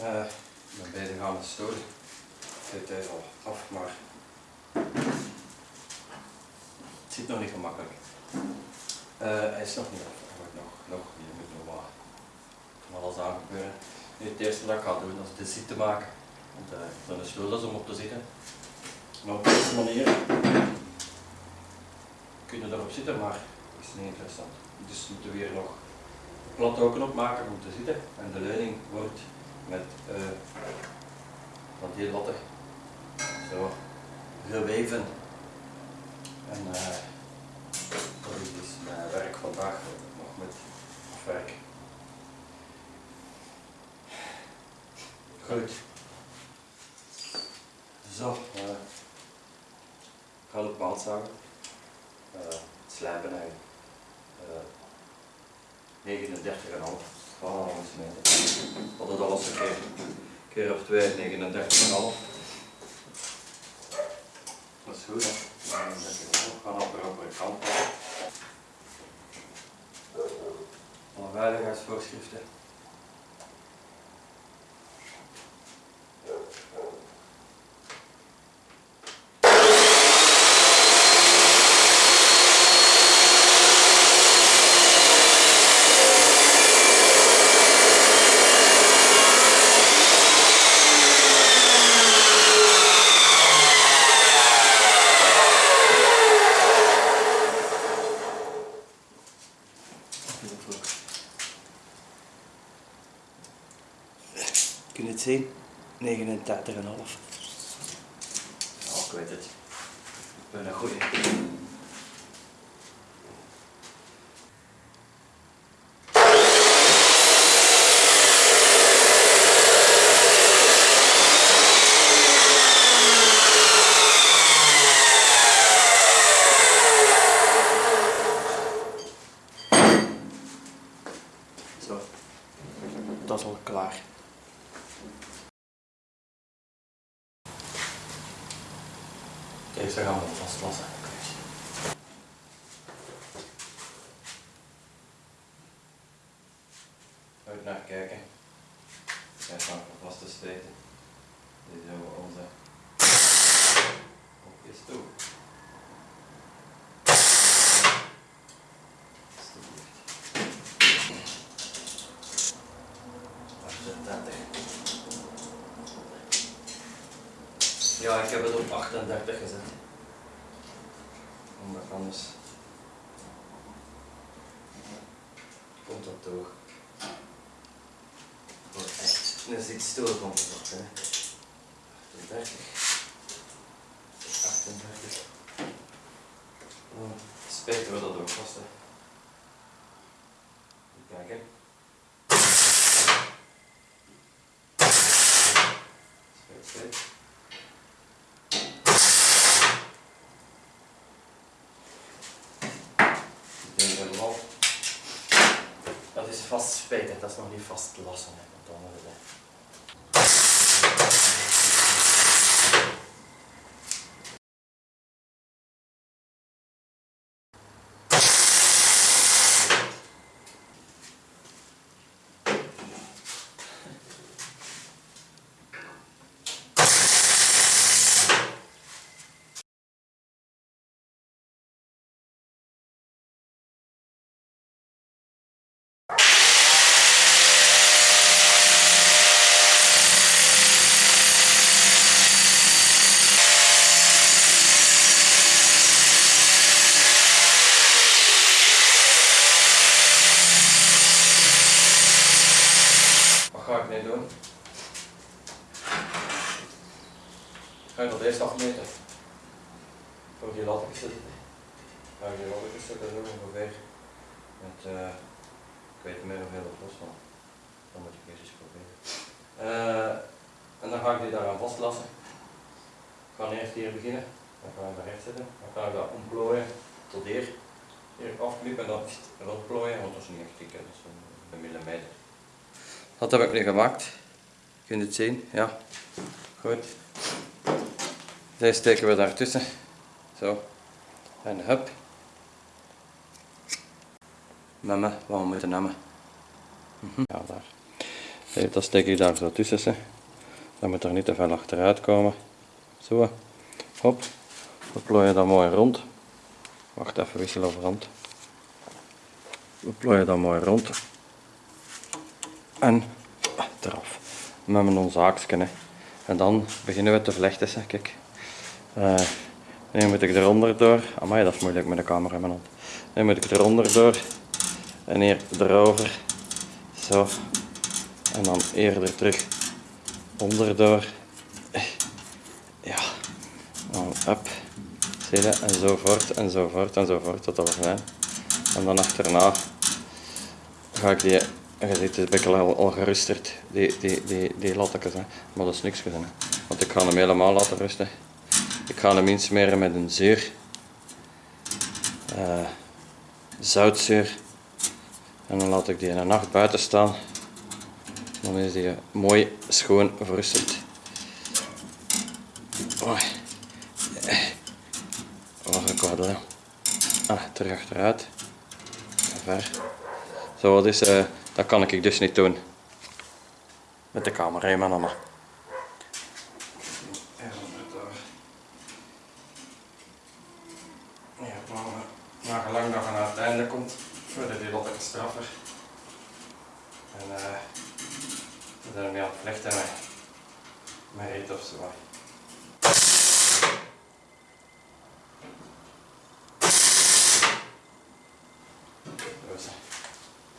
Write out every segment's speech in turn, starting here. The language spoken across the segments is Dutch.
Uh, ik ben bezig aan de stoel. Dit is al af, maar het zit nog niet gemakkelijk. Uh, hij is nog niet af. Nog, nog, je moet nog wat van alles aan gebeuren. Nu, het eerste dat ik ga doen is de zitten maken. Want uh, is het om op te zitten. En op deze manier kun je erop zitten, maar dat is niet interessant. Dus moeten we hier nog plat ook opmaken om te zitten. En de leuning wordt met uh, van die latten zo geweven. En uh, dat is dus mijn werk vandaag nog met afwerken. Goed. Zo, uh, ik ga het maat zagen. Uh, slijpen eigenlijk. Uh, 39,5. Voilà, eens meten. Dat het alles een keer, keer op 2, 39,5. Dat is goed, hè? Dan zet je het op, gaan op de andere kant. Alle veiligheidsvoorschriften. Kun je het zien? 39,5. Ja, ik weet het. Ik ben een goeie. Zo, dat is al klaar. Deze gaan we vastlassen. Uit naar kijken. Hij staan vast te steken. Dit hebben we onze kopjes toe. Ja, ik heb het op 38 gezet. Omdat anders komt dat door. Voor echt een zitstoel komt het op. Hè. 38. 38. Dan spijten we dat ook vast. Hè. Even kijken. Spijt, spijt. Dat is vast spijten, dat is nog niet vast lassen. Hè, want dan worden we... Wat ga ik nu doen? Ga ik dat eerst afmeten? Voor die latjes zitten. Ga ik die latjes zitten doen ongeveer met, uh, ik weet niet meer hoeveel het was, maar dan moet ik eerst eens proberen. Uh, en dan ga ik die daaraan vastlassen. Ik ga eerst hier beginnen, dan ga ik daar recht zetten, dan ga ik dat omplooien tot hier. Hier afknippen en dan rondplooien, want dat is niet echt dik, dat is een millimeter. Dat heb ik nu gemaakt. Je kunt het zien, ja. Goed. Deze steken we daartussen. Zo. En hup. Met me, wat we moeten nemen. Ja, daar. Dat steek ik daar zo tussen. Ze. Dat moet er niet te veel achteruit komen. Zo. Hop. We plooien dat mooi rond. Wacht even, wisselen over rond. We plooien dat mooi rond. En ah, eraf. Met mijn zaakje. Hè. En dan beginnen we te vlechten. Hè. Kijk. Uh, nu moet ik eronder door. Amai, dat is moeilijk met de camera in mijn hand. Nu moet ik eronder door. En hier erover. Zo. En dan eerder terug onderdoor. Ja. Dan up. Zie je? En zo voort en zo voort en zo voort tot we zijn. En dan achterna ga ik die, je ziet het beetje al, al gerusterd, die, die, die, die. Hè. Maar dat is niks gedaan. Want ik ga hem helemaal laten rusten. Ik ga hem insmeren met een zuur. Uh, zoutzuur. En dan laat ik die een nacht buiten staan. Dan is die mooi schoon verrustend. Oh. Een kwaad Ah, terug achteruit. Ver. Zo, wat is, uh, dat kan ik dus niet doen. Met de camera in mijn handen. Ja, maar gelang dat je naar het einde komt, worden die wat straffer. En uh, we zijn ermee aan het vlechten met, met reet of zo.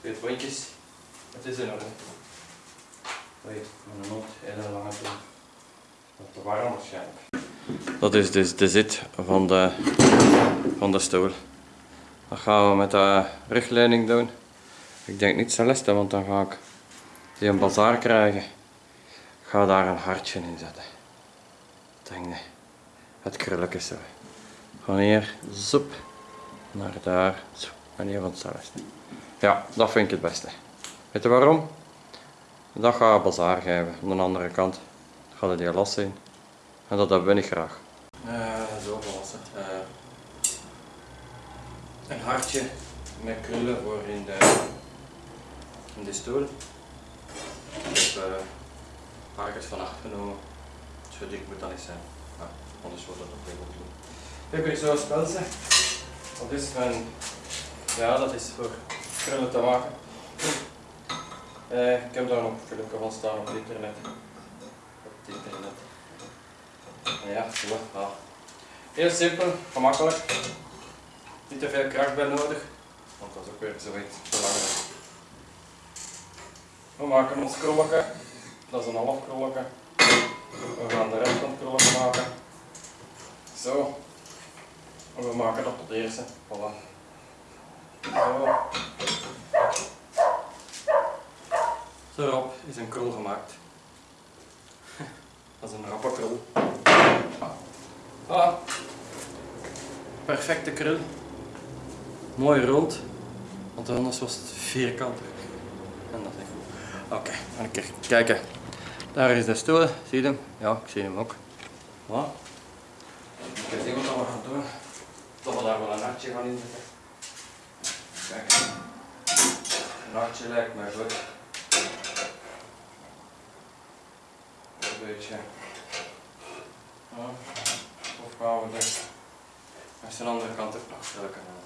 Twee pontjes. Het is in orde. Oei, mijn mond hele lange toe. Wat te warm waarschijnlijk. Dat is dus de zit van de, van de stoel. Dat gaan we met de rugleuning doen. Ik denk niet Celeste, want dan ga ik die een bazaar krijgen. Ik ga daar een hartje in zetten. Denk nee. Het krulletjes zo. Van hier, zoep, naar daar, zo. En hier van Celeste. Ja, dat vind ik het beste. Weet je waarom? Dat ga ik bazaar geven. Aan de andere kant gaat het die los zijn. En dat heb ik graag. Uh, zo gewassen. Uh, een hartje met krullen voor in de, in de stoel. Ik heb uh, van genomen. Zo dik moet dat niet zijn. Ja, anders wordt dat nog heel goed doen. Ik heb hier zo'n spelsen. Dat is mijn, ja dat is voor krullen te maken. Uh, ik heb daar nog gelukkig van staan op het internet. Op het internet. Ja, zo. Ja. Heel simpel, gemakkelijk. Niet te veel kracht bij nodig, want dat is ook weer zoiets belangrijk. We maken ons krolletje, dat is een half krolletje. We gaan de rest van het krolletje maken. Zo. En we maken dat tot eerste. Voilà. Zo. Zo erop is een krul gemaakt. Dat is een rappe krul. Voilà. Perfecte krul. Mooi rond, want anders was het vierkantig. En dat is goed. Oké, dan een keer kijken. Daar is de stoel, zie je hem? Ja, ik zie hem ook. Voilà. Even zien wat we gaan doen. Toch we daar wel een hartje gaan inzetten. Kijk. Een hartje lijkt mij goed. Beetje. Ja. Of gaan we de, aan de andere kant ook nog kunnen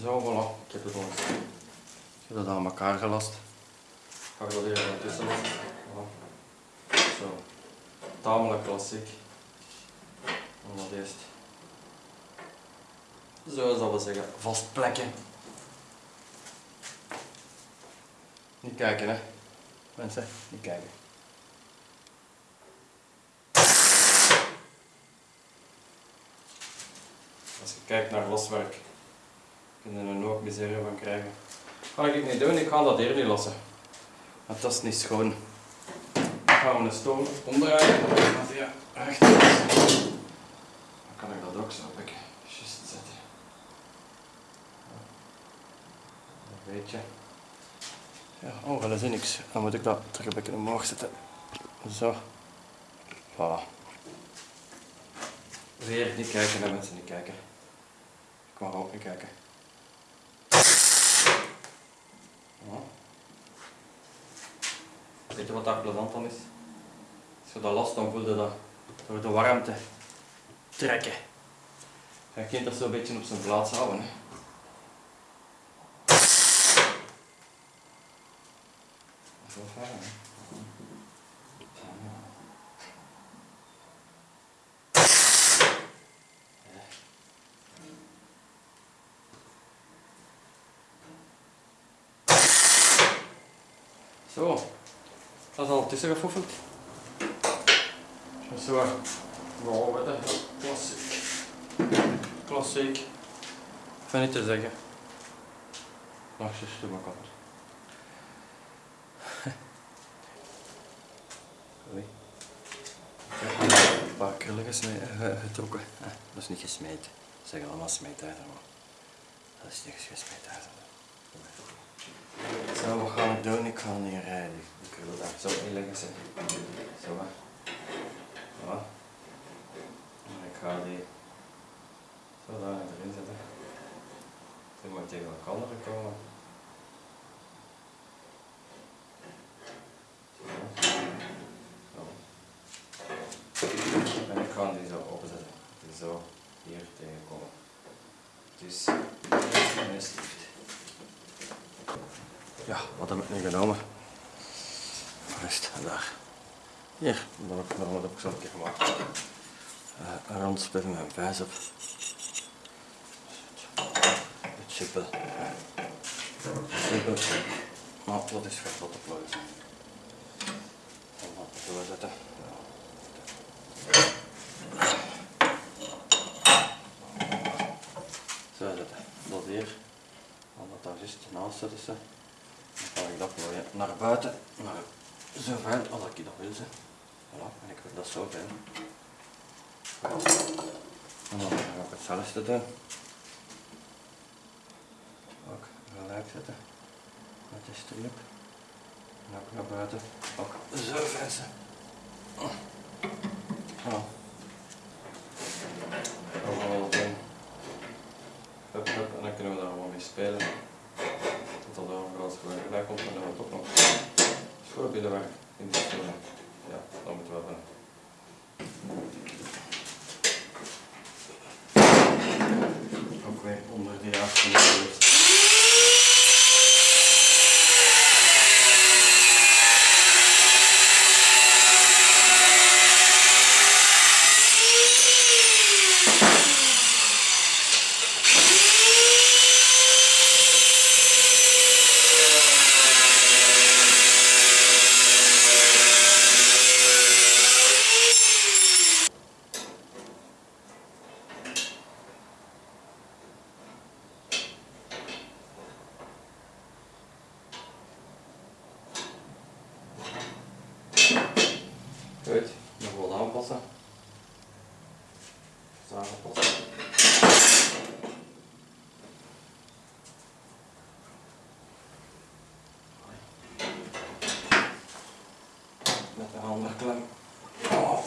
Zo, voilà. Ik heb het al ik heb het aan elkaar gelast. Ga ik dat hier ertussen lassen. Voilà. Zo. Tamelijk klassiek. En dat eerst. Zo zal we zeggen, vast Niet kijken hè. Mensen, niet kijken. Als je kijkt naar loswerk, kun je er nooit miserie van krijgen. Ga ik niet doen, ik ga dat hier niet lossen. Want dat is niet schoon. Dan gaan we de stoom omdraaien, gaat hij recht Dan kan ik dat ook zo een just zetten. Een beetje. Ja, oh, dat is niks. Dan moet ik dat terug een beetje omhoog zetten. Zo. Voilà. Weer niet kijken naar mensen, niet kijken. Ik mag ook niet kijken. Ja. Weet je wat daar plezant dan is? Als je dat last, dan voelde dat door de warmte trekken. Je kunt dat zo een beetje op zijn plaats houden. Hè. Zo, dat is al tussen gefoefeld. Zo, wow, wat een klassiek. Klassiek. Van niet te zeggen. Nog eens mijn kant. Oei. Ik heb een paar krullen eh, getrokken. Eh, dat is niet gesmeed. Ze zeggen allemaal smeedijzer, maar dat is niet gesmeedijzer. Zo, wat gaan we doen? Ik ga niet rijden. Ik wil daar zo inleggen. Zo. Zo. En ik ga die zo daar erin zetten. Die moet tegen elkaar komen. Zo. Zo. En ik ga die zo opzetten. Die zo hier tegenkomen. Dus, hier is het. Ja, wat heb ik nu genomen? Rust, daar. Hier, dat heb ik, heb ik zo een keer gemaakt. Uh, een rond spelen met een vijs op. Het chippel. Chippel. Maar dat is vet wat te pluizen. En wat te doorzetten. Zo zetten. Dat hier. En dat daar juist naast zetten ze. Ik dat plooien naar buiten, naar zo ver als ik dat wil. Voilà, en ik wil dat zo ver. En dan ga ik hetzelfde doen. Ook gelijk zetten. Met de strip. En ook naar buiten. Ook zo. Ze. Voilà. Hup, hup, en dan kunnen we daar gewoon mee spelen. Tot dat er een gewerk bij komt, dan hebben we toch nog schoolbillenwerk in de school. Ja, dat moeten we doen. Ook weer onder die afstand geweest. Goed, nog wat aanpassen. Zo aanpassen. Met de handen klem. Oh.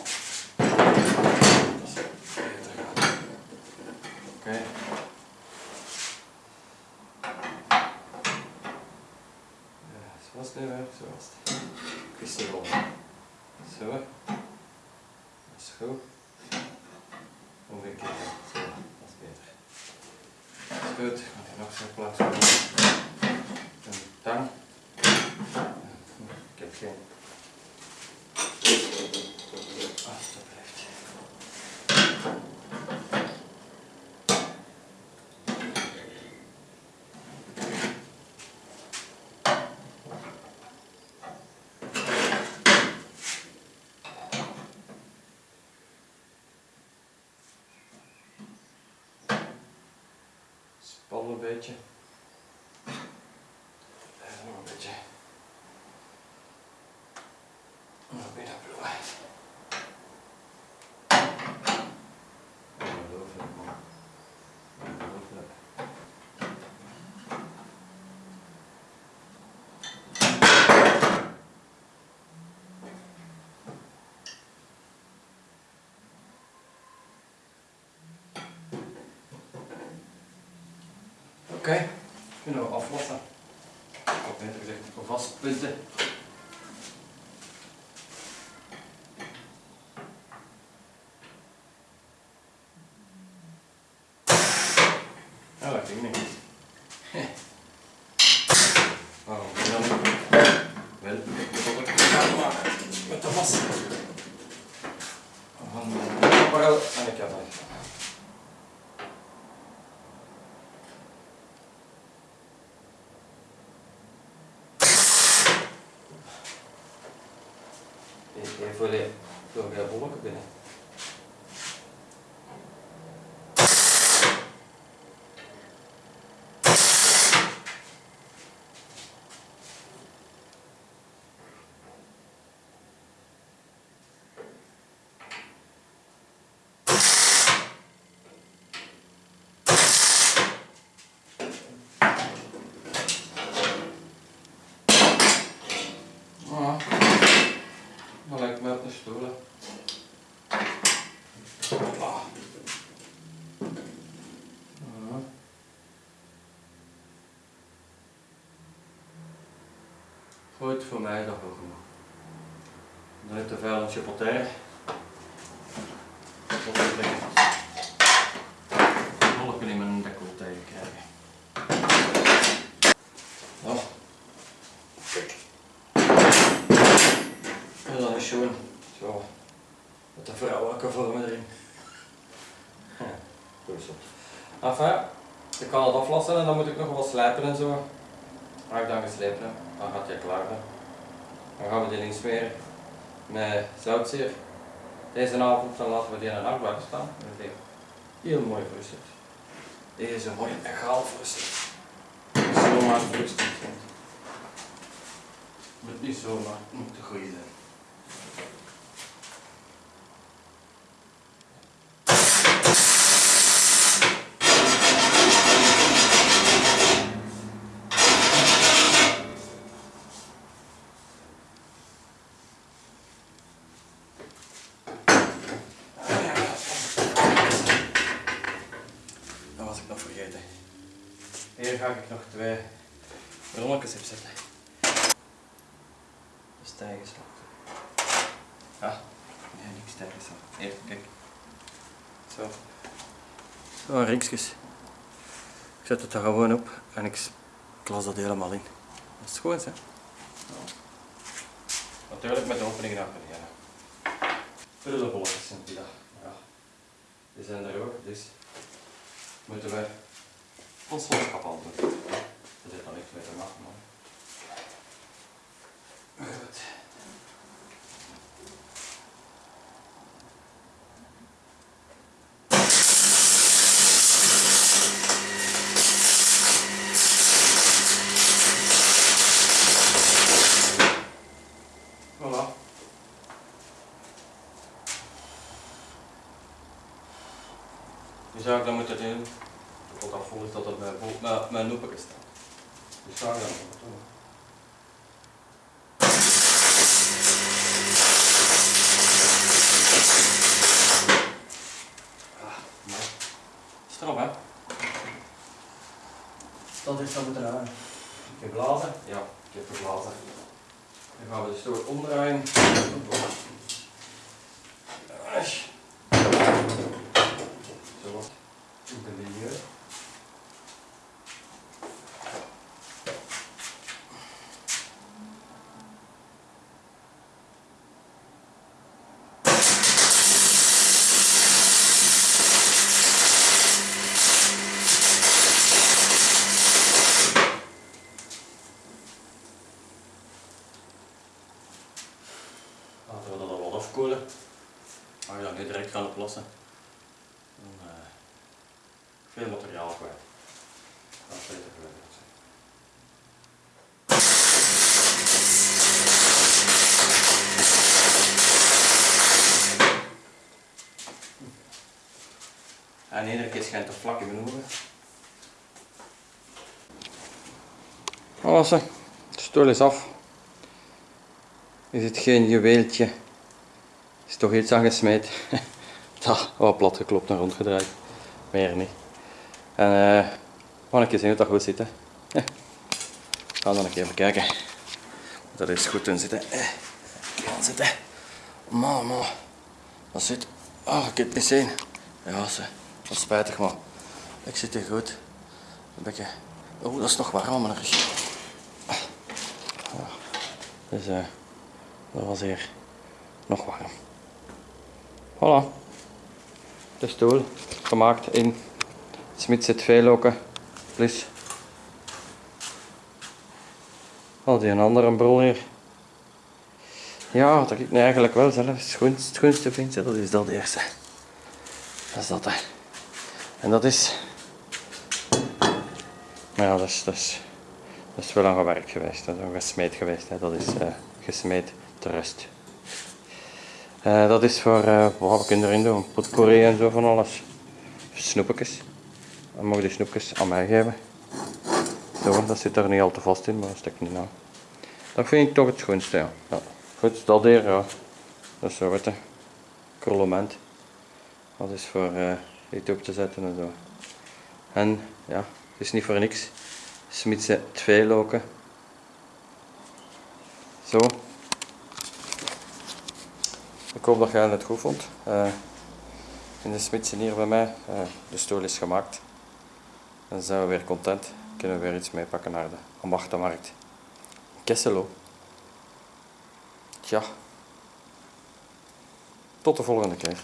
Dat is beter gaan. Oké. Ja, zoals het nu weer, zoals het. Het al. Zo. Dat is goed. Omgekeerd. Zo, dat is beter. Dat is goed. Ga hier nog zo'n plaats doen. Een tang. Ik heb geen. Span een beetje. Even nog een beetje. Nog weer dat bloed. Ongelooflijk man. Ongelooflijk. Oké, kunnen we aflossen. Of beter gezegd. F、L、F、G、B、W、C、B。Goed voor mij dat ook nog. Dan heeft de vuil een chipotair. Tot de plekken. Wolken in mijn decolleté krijgen. Ja. Kijk. En dan is schoon. Zo. Met de vrouwelijke vormen erin. Goed zo. Enfin, ik kan het aflassen en dan moet ik nog wat slijpen en zo. Als ik dan geslepen heb, dan gaat hij klaar zijn. Dan gaan we die erin smeren met zoutzeer. Deze avond dan laten we die in een nacht staan. Heel mooi verrustend. Deze mooi egaal verrustend. Niet zomaar verrustend. want Het moet niet zomaar, het moet te goede zijn. Dat was ik nog vergeten. Hier ga ik nog twee rolletjes op zetten. Dat is tijgerslag. Ja, nee, niks tijgerslag. Hier, kijk. Zo. Zo, ringsjes. Ik zet het er gewoon op en ik klas dat helemaal in. Dat is goed, hè? Ja. Natuurlijk met de opening naar beneden. Prullenbolletjes zijn die daar. Ja. Die zijn er ook, dus moeten we ons loskap aan doen. Er zit nog niks mee te maken, man. Goed. Nu zou ik dan moeten doen, tot dat vol is dat mijn, mijn, mijn noepeke staat. Dus. Ah. Is het erop, hè? Dat is zo. Ik heb blazen? Ja, ik heb geblazen. Dan gaan we de stoel omdraaien. Asch. Zo wat. Ook een milieu. Laten we dat al wat afkoelen. Als je dat niet direct gaan oplossen, dan eh, veel materiaal kwijt. Dat is beter gelukkig. En iedere keer schijnt er vlak in mijn ogen. Alles, de stoel is af. Is het geen juweeltje? Is toch iets aangesmeed? Dat, wat plat geklopt en rondgedraaid. Meer niet. En eh, gaan een keer zien hoe dat goed zit. Hè. Eh, We gaan dan even kijken. Dat is goed in zitten. Eh, gaan zitten. Man. Dat zit. Ah, ik heb het niet zien. Ja, ze. Dat is spijtig, maar ik zit hier goed. Een beetje. Oh, dat is nog warm, maar er is. Ja. Dus eh. Dat was hier nog warm. Voilà. De stoel gemaakt in Smit zit Veeloken plus al die een andere brol hier. Ja, dat ik eigenlijk wel zelf het schoonste, vind, dat is dat eerste. Dat is dat, hè. En dat is... Maar ja, dat is, dat is, wel aan gewerkt geweest. Dat is gesmeed geweest. Hè. Dat is eh gesmeed te rust. Eh, dat is voor eh wat we erin doen. Potpourri en zo van alles. Snoepjes. Dan mogen die snoepjes aan mij geven. Zo, dat zit er niet al te vast in, maar dat stek niet aan. Dat vind ik toch het schoonste, ja. ja. Goed, dat hier, ja. Dat is zo. Krullement. Dat is voor iets op te zetten en zo. En, ja, het is niet voor niks. Smitse twee loken. Zo. Ik hoop dat jij het goed vond. Eh, in de Smitsen hier bij mij. eh, de stoel is gemaakt. Dan zijn we weer content. Kunnen we weer iets meepakken naar de ambachtenmarkt. Kesselo. Tja. Tot de volgende keer.